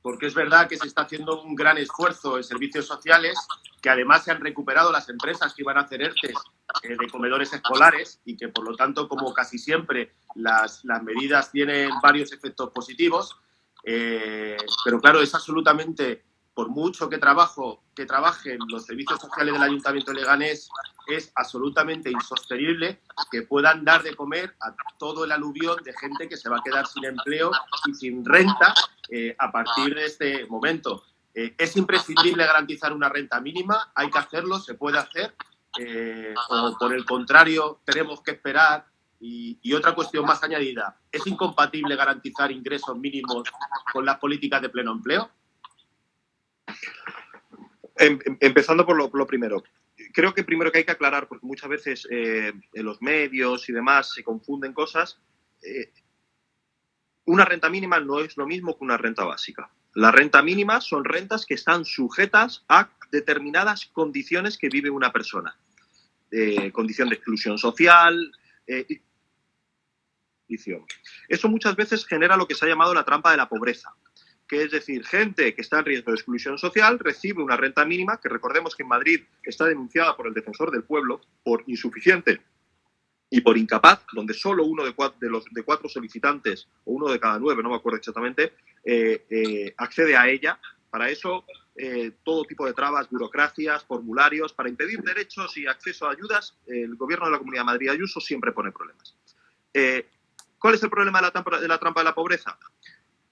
porque es verdad que se está haciendo un gran esfuerzo en servicios sociales, que además se han recuperado las empresas que iban a hacer ERTES eh, de comedores escolares y que por lo tanto, como casi siempre, las, las medidas tienen varios efectos positivos. Eh, pero claro, es absolutamente por mucho que, trabajo, que trabajen los servicios sociales del Ayuntamiento de Leganés, es absolutamente insostenible que puedan dar de comer a todo el aluvión de gente que se va a quedar sin empleo y sin renta eh, a partir de este momento. Eh, es imprescindible garantizar una renta mínima, hay que hacerlo, se puede hacer, eh, o por el contrario tenemos que esperar. Y, y otra cuestión más añadida, ¿es incompatible garantizar ingresos mínimos con las políticas de pleno empleo? Em, em, empezando por lo, primero. Creo que primero que hay que aclarar, porque muchas veces eh, en los medios y demás se confunden cosas, eh, una renta mínima no es lo mismo que una renta básica. La renta mínima son rentas que están sujetas a determinadas condiciones que vive una persona. Eh, condición de exclusión social. Eso muchas veces genera lo que se ha llamado la trampa de la pobreza que es decir, gente que está en riesgo de exclusión social recibe una renta mínima, que recordemos que en Madrid está denunciada por el defensor del pueblo por insuficiente y por incapaz, donde solo uno de cuatro, los, de cuatro solicitantes, o uno de cada nueve, no me acuerdo exactamente, eh, eh, accede a ella. Para eso, eh, todo tipo de trabas, burocracias, formularios, para impedir derechos y acceso a ayudas, el gobierno de la Comunidad de Madrid Ayuso siempre pone problemas. ¿Cuál es el problema de la trampa de la pobreza?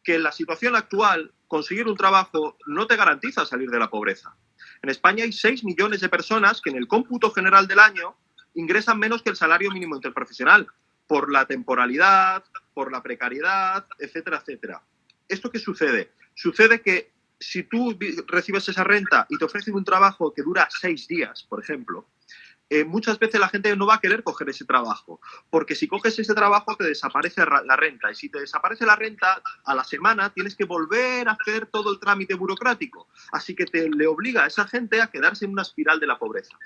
Que en la situación actual conseguir un trabajo no te garantiza salir de la pobreza. En España hay 6 millones de personas que en el cómputo general del año ingresan menos que el salario mínimo interprofesional por la temporalidad, por la precariedad, etcétera, etcétera. ¿Esto qué sucede? Sucede que si tú recibes esa renta y te ofrecen un trabajo que dura seis días, por ejemplo, eh, muchas veces la gente no va a querer coger ese trabajo, porque si coges ese trabajo te desaparece la renta y si te desaparece la renta a la semana tienes que volver a hacer todo el trámite burocrático, así que te le obliga a esa gente a quedarse en una espiral de la pobreza.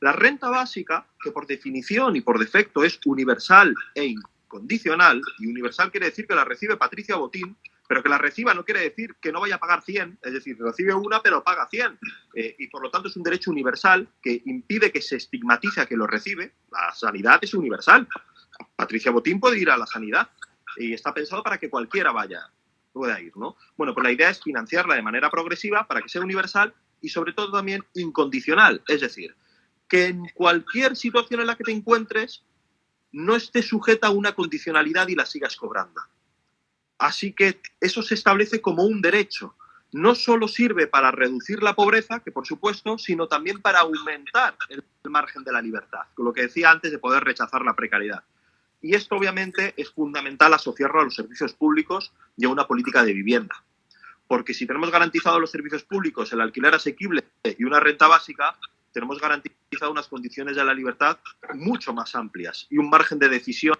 La renta básica, que por definición y por defecto es universal e incondicional, y universal quiere decir que la recibe Patricia Botín, pero que la reciba no quiere decir que no vaya a pagar 100, es decir, recibe una pero paga 100. Eh, y por lo tanto es un derecho universal que impide que se estigmatice a que lo recibe. La sanidad es universal. Patricia Botín puede ir a la sanidad y está pensado para que cualquiera vaya. pueda ir, ¿no? Bueno, pues la idea es financiarla de manera progresiva para que sea universal y sobre todo también incondicional. Es decir, que en cualquier situación en la que te encuentres no esté sujeta a una condicionalidad y la sigas cobrando. Así que eso se establece como un derecho. No solo sirve para reducir la pobreza, que por supuesto, sino también para aumentar el margen de la libertad, lo que decía antes de poder rechazar la precariedad. Y esto obviamente es fundamental asociarlo a los servicios públicos y a una política de vivienda. Porque si tenemos garantizados los servicios públicos, el alquiler asequible y una renta básica, tenemos garantizado unas condiciones de la libertad mucho más amplias y un margen de decisión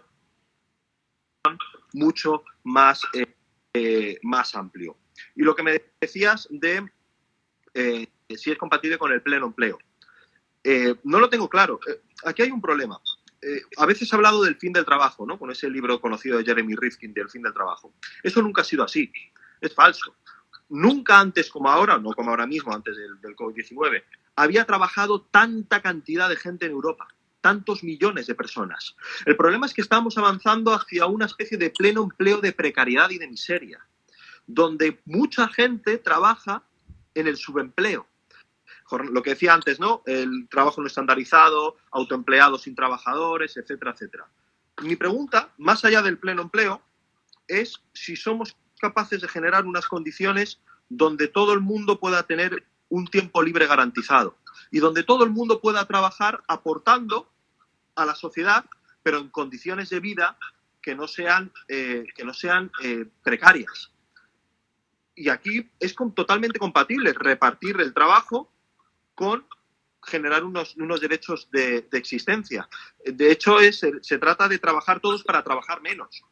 mucho más, eh, eh, más amplio. Y lo que me decías de eh, si es compatible con el pleno empleo. no lo tengo claro. aquí hay un problema. a veces he hablado del fin del trabajo, ¿no? Con ese libro conocido de Jeremy Rifkin del fin del trabajo. Eso nunca ha sido así. Es falso. Nunca antes como ahora, no como ahora mismo, antes del, del COVID-19, había trabajado tanta cantidad de gente en Europa, tantos millones de personas. El problema es que estamos avanzando hacia una especie de pleno empleo de precariedad y de miseria, donde mucha gente trabaja en el subempleo. Lo que decía antes, ¿no? El trabajo no estandarizado, autoempleados sin trabajadores, etcétera, etcétera. Mi pregunta, más allá del pleno empleo, es si somos capaces de generar unas condiciones donde todo el mundo pueda tener un tiempo libre garantizado y donde todo el mundo pueda trabajar aportando a la sociedad, pero en condiciones de vida que no sean, eh, que no sean eh, precarias. Y aquí es totalmente compatible repartir el trabajo con generar unos, unos derechos de, existencia. De hecho, es, se trata de trabajar todos para trabajar menos.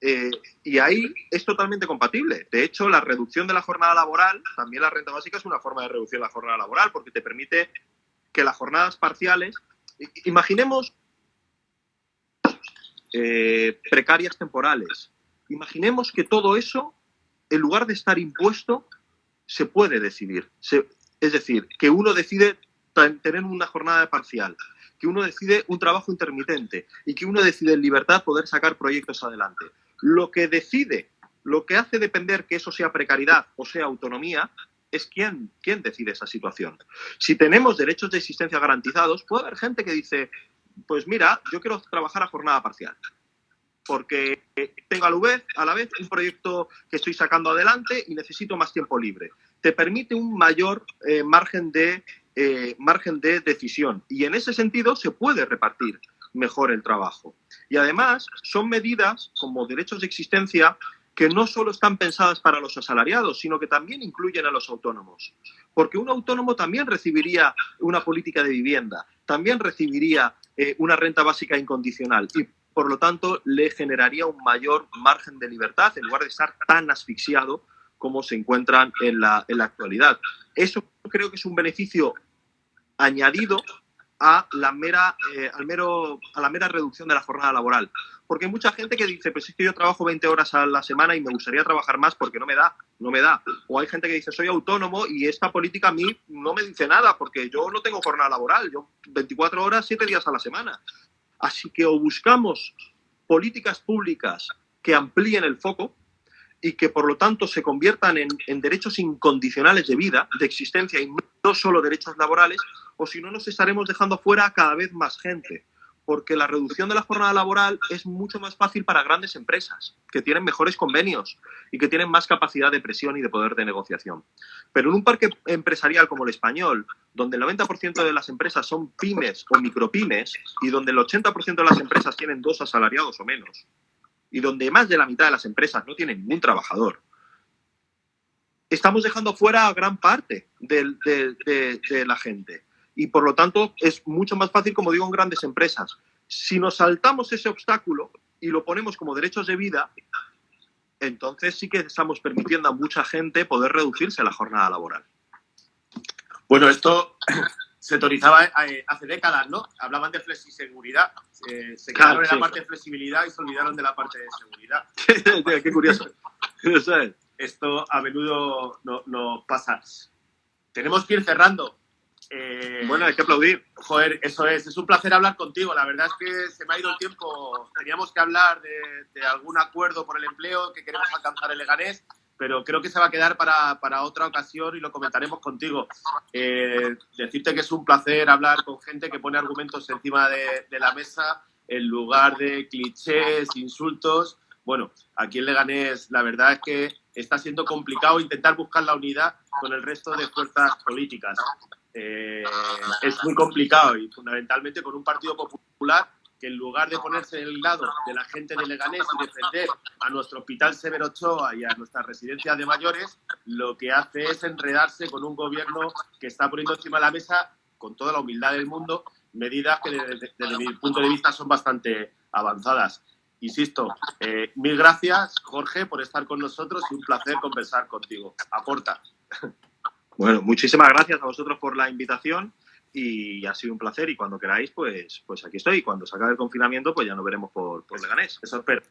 Eh, y ahí es totalmente compatible. De hecho, la reducción de la jornada laboral, también la renta básica es una forma de reducir la jornada laboral, porque te permite que las jornadas parciales, imaginemos eh, precarias temporales, imaginemos que todo eso, en lugar de estar impuesto, se puede decidir. es decir, que uno decide tener una jornada parcial, que uno decide un trabajo intermitente y que uno decide en libertad poder sacar proyectos adelante. Lo que decide, lo que hace depender que eso sea precariedad o sea autonomía, es quién, quién decide esa situación. Si tenemos derechos de existencia garantizados, puede haber gente que dice, pues mira, yo quiero trabajar a jornada parcial, porque tengo a la vez, a la vez un proyecto que estoy sacando adelante y necesito más tiempo libre. Te permite un mayor eh, margen, de, eh, margen de decisión y en ese sentido se puede repartir mejor el trabajo. Y además son medidas como derechos de existencia que no solo están pensadas para los asalariados, sino que también incluyen a los autónomos. Porque un autónomo también recibiría una política de vivienda, también recibiría eh, una renta básica incondicional y por lo tanto le generaría un mayor margen de libertad en lugar de estar tan asfixiado como se encuentran en la, en la actualidad. Eso creo que es un beneficio añadido a la mera, eh, al mero, a la mera reducción de la jornada laboral. Porque hay mucha gente que dice, pues es que yo trabajo 20 horas a la semana y me gustaría trabajar más porque no me da, no me da. O hay gente que dice, soy autónomo y esta política a mí no me dice nada porque yo no tengo jornada laboral, yo 24 horas, 7 días a la semana. Así que o buscamos políticas públicas que amplíen el foco, y que por lo tanto se conviertan en, en, derechos incondicionales de vida, de existencia y no solo derechos laborales, o si no nos estaremos dejando fuera cada vez más gente, porque la reducción de la jornada laboral es mucho más fácil para grandes empresas, que tienen mejores convenios y que tienen más capacidad de presión y de poder de negociación. Pero en un parque empresarial como el español, donde el 90% de las empresas son pymes o micropymes y donde el 80% de las empresas tienen dos asalariados o menos, y donde más de la mitad de las empresas no tienen ningún trabajador, estamos dejando fuera a gran parte de la gente y por lo tanto es mucho más fácil, como digo, en grandes empresas. Si nos saltamos ese obstáculo y lo ponemos como derechos de vida, entonces sí que estamos permitiendo a mucha gente poder reducirse la jornada laboral. Bueno, esto se autorizaba eh, hace décadas, ¿no? Hablaban de flexiseguridad. Eh, se quedaron en la parte de flexibilidad y se olvidaron de la parte de seguridad. Qué curioso. Esto a menudo no, no pasa. Tenemos que ir cerrando. Eh, bueno, hay que aplaudir. Joder, eso es. Es un placer hablar contigo. La verdad es que se me ha ido el tiempo. Teníamos que hablar de, algún acuerdo por el empleo que queremos alcanzar el Leganés, pero creo que se va a quedar para, para otra ocasión y lo comentaremos contigo. Eh, decirte que es un placer hablar con gente que pone argumentos encima de, de la mesa en lugar de clichés, insultos. Bueno, aquí en Leganés la verdad es que está siendo complicado intentar buscar la unidad con el resto de fuerzas políticas. Eh, es muy complicado y fundamentalmente con un Partido Popular que en lugar de ponerse en el lado de la gente de Leganés y defender a nuestro Hospital Severo Ochoa y a nuestras residencias de mayores, lo que hace es enredarse con un gobierno que está poniendo encima de la mesa, con toda la humildad del mundo, medidas que desde, mi punto de vista son bastante avanzadas. Insisto, eh, mil gracias, Jorge, por estar con nosotros y un placer conversar contigo. Aporta. Bueno, muchísimas gracias a vosotros por la invitación y ha sido un placer y cuando queráis, pues, pues aquí estoy. Cuando se acabe el confinamiento, pues ya nos veremos por, por Leganés. Eso espero.